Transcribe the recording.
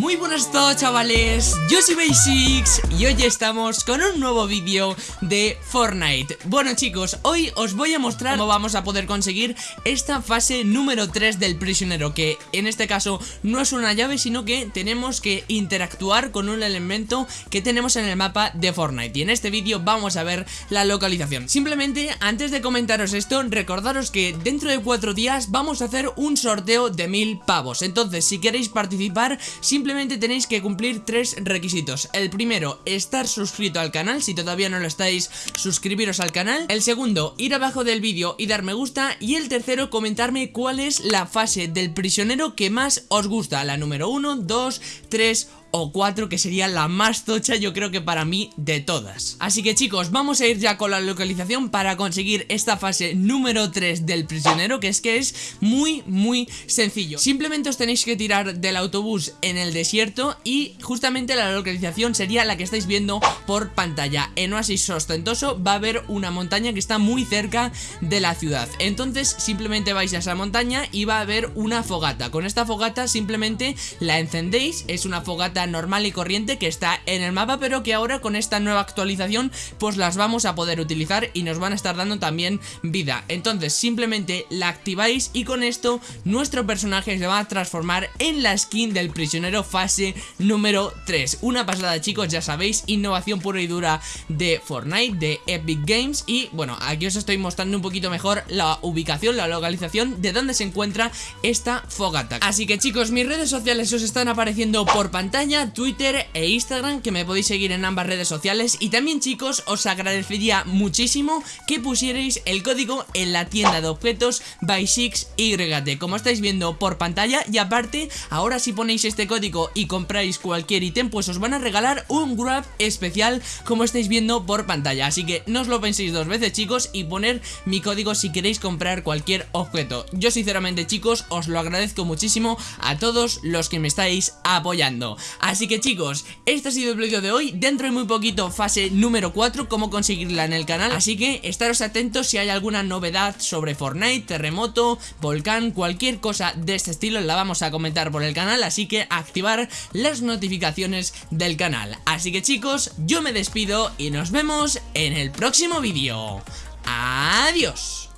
Muy buenas todos chavales, yo soy Basics y hoy estamos con un nuevo vídeo de Fortnite. Bueno chicos, hoy os voy a mostrar cómo vamos a poder conseguir esta fase número 3 del prisionero Que en este caso no es una llave sino que tenemos que interactuar con un elemento que tenemos en el mapa de Fortnite. Y en este vídeo vamos a ver la localización. Simplemente antes de comentaros esto, recordaros que dentro de 4 días vamos a hacer un sorteo de mil pavos. Entonces si queréis participar, simplemente simplemente tenéis que cumplir tres requisitos. El primero, estar suscrito al canal, si todavía no lo estáis, suscribiros al canal. El segundo, ir abajo del vídeo y dar me gusta. Y el tercero, comentarme cuál es la fase del prisionero que más os gusta La número 1, 2, 3 o 4 que sería la más tocha yo creo que para mí de todas. Así que chicos vamos a ir ya con la localización para conseguir esta fase número 3 del prisionero que es que es muy muy sencillo. Simplemente os tenéis que tirar del autobús en el desierto y justamente la localización sería la que estáis viendo por pantalla. En Oasis Ostentoso va a haber una montaña que está muy cerca de la ciudad. Entonces simplemente vais a esa montaña y va a haber una fogata. Con esta fogata simplemente la encendéis, es una fogata normal y corriente que está en el mapa pero que ahora con esta nueva actualización pues las vamos a poder utilizar y nos van a estar dando también vida. Entonces simplemente la activáis y con esto nuestro personaje se va a transformar en la skin del prisionero fase número 3 una pasada chicos ya sabéis innovación pura y dura de Fortnite de Epic Games y bueno aquí os estoy mostrando un poquito mejor la ubicación la localización de dónde se encuentra esta fogata. Así que chicos mis redes sociales os están apareciendo por pantalla Twitter e Instagram que me podéis seguir en ambas redes sociales. Y también chicos os agradecería muchísimo que pusierais el código en la tienda de objetos by 6YT como estáis viendo por pantalla y aparte ahora si ponéis este código y compráis cualquier ítem pues os van a regalar un grab especial como estáis viendo por pantalla. Así que no os lo penséis dos veces chicos y poner mi código si queréis comprar cualquier objeto. Yo sinceramente chicos os lo agradezco muchísimo a todos los que me estáis apoyando Así que chicos, este ha sido el vídeo de hoy. Dentro de muy poquito fase número 4 Cómo conseguirla en el canal. Así que estaros atentos si hay alguna novedad sobre Fortnite, terremoto, volcán Cualquier cosa de este estilo la vamos a comentar por el canal. Así que activar las notificaciones del canal. Así que chicos, yo me despido y nos vemos en el próximo vídeo. Adiós